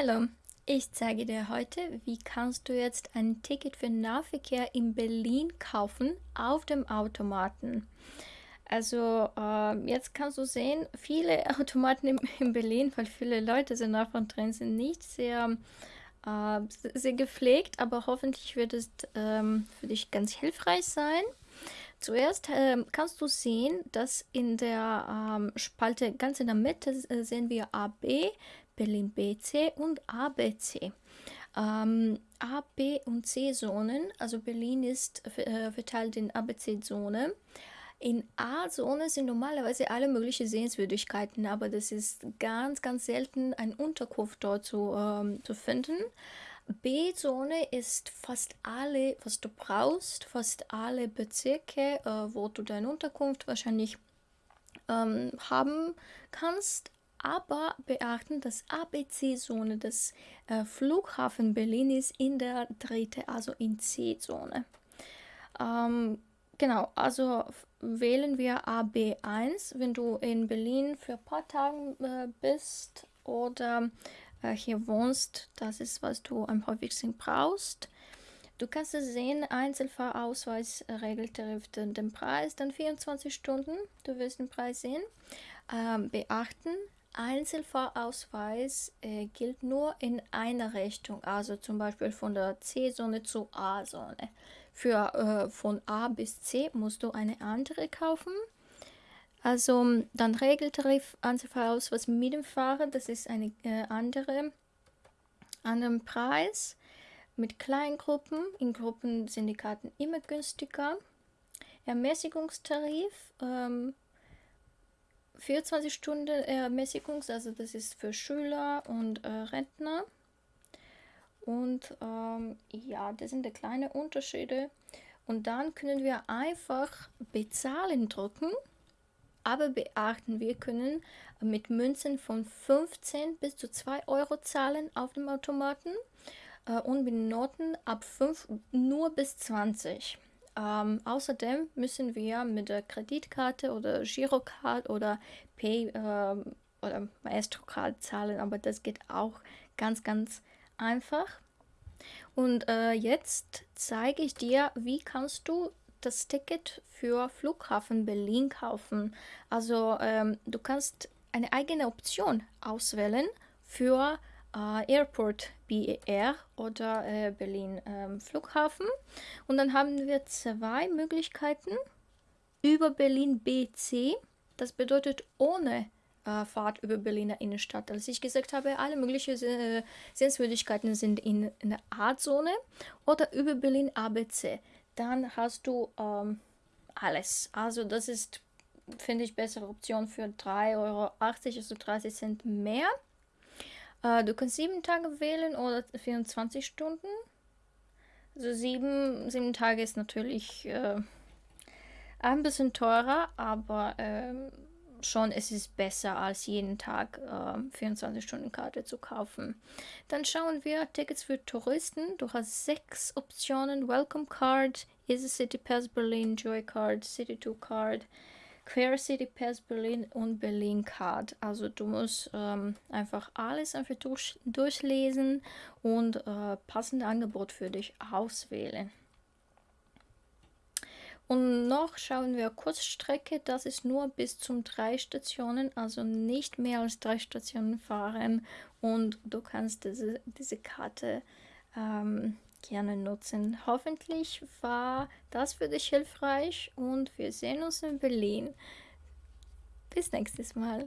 Hallo, ich zeige dir heute, wie kannst du jetzt ein Ticket für Nahverkehr in Berlin kaufen auf dem Automaten. Also äh, jetzt kannst du sehen, viele Automaten in, in, Berlin, weil viele Leute sind davon drin, sind nicht sehr, äh, sehr gepflegt, aber hoffentlich wird es ähm, für dich ganz hilfreich sein. Zuerst äh, kannst du sehen, dass in der ähm, Spalte ganz in der Mitte äh, sehen wir AB, Berlin BC und ABC. Ähm, A, B und C-Zonen, also Berlin ist äh, verteilt in ABC-Zone. In A-Zone sind normalerweise alle möglichen Sehenswürdigkeiten, aber das ist ganz, ganz selten ein Unterkunft dort zu, ähm, zu finden. B-Zone ist fast alle, was du brauchst, fast alle Bezirke, äh, wo du deine Unterkunft wahrscheinlich ähm, haben kannst aber beachten, dass ABC-Zone des äh, Flughafen Berlin ist in der dritte, also in C-Zone. Ähm, genau, also wählen wir AB1, wenn du in Berlin für ein paar Tage äh, bist oder äh, hier wohnst, das ist, was du am häufigsten brauchst. Du kannst es sehen, Einzelfahrausweis regelt den Preis, dann 24 Stunden, du wirst den Preis sehen. Ähm, beachten, Einzelfahrausweis äh, gilt nur in einer Richtung, also zum Beispiel von der C-Zone zur A-Zone. Für äh, von A bis C musst du eine andere kaufen. Also dann Regeltarif Einzelfahrausweis mit dem Fahrer, das ist eine äh, andere anderen Preis. Mit Kleingruppen, in Gruppen sind die Karten immer günstiger. Ermäßigungstarif ähm, 24 Stunden Ermäßigungs, also das ist für Schüler und äh, Rentner. Und ähm, ja, das sind die kleinen Unterschiede. Und dann können wir einfach bezahlen drücken. Aber beachten, wir können mit Münzen von 15 bis zu 2 Euro zahlen auf dem Automaten äh, und mit Noten ab 5 nur bis 20. Ähm, außerdem müssen wir mit der Kreditkarte oder Girocard oder Pay ähm, oder Maestro-Card zahlen, aber das geht auch ganz, ganz einfach. Und äh, jetzt zeige ich dir, wie kannst du das Ticket für Flughafen Berlin kaufen. Also ähm, du kannst eine eigene Option auswählen für äh, Airport BER oder äh, Berlin ähm, Flughafen. Und dann haben wir zwei Möglichkeiten über Berlin BC. Das bedeutet ohne äh, Fahrt über Berliner Innenstadt. Als ich gesagt habe, alle möglichen äh, Sehenswürdigkeiten sind in, in der A-Zone oder über Berlin ABC. Dann hast du ähm, alles. Also das ist, finde ich, bessere Option für 3,80 Euro, also 30 Cent mehr. Äh, du kannst sieben Tage wählen oder 24 Stunden. Also sieben, sieben Tage ist natürlich äh, ein bisschen teurer, aber äh, schon es ist besser als jeden Tag äh, 24 Stunden Karte zu kaufen. Dann schauen wir Tickets für Touristen. Du hast sechs Optionen: Welcome Card, Easy City Pass Berlin, Joy Card, City 2 Card, Queer City Pass Berlin und Berlin Card. Also du musst ähm, einfach alles einfach durch, durchlesen und äh, passende Angebot für dich auswählen. Und noch schauen wir Kurzstrecke, das ist nur bis zum drei Stationen, also nicht mehr als drei Stationen fahren und du kannst diese, diese Karte ähm, gerne nutzen. Hoffentlich war das für dich hilfreich und wir sehen uns in Berlin. Bis nächstes Mal.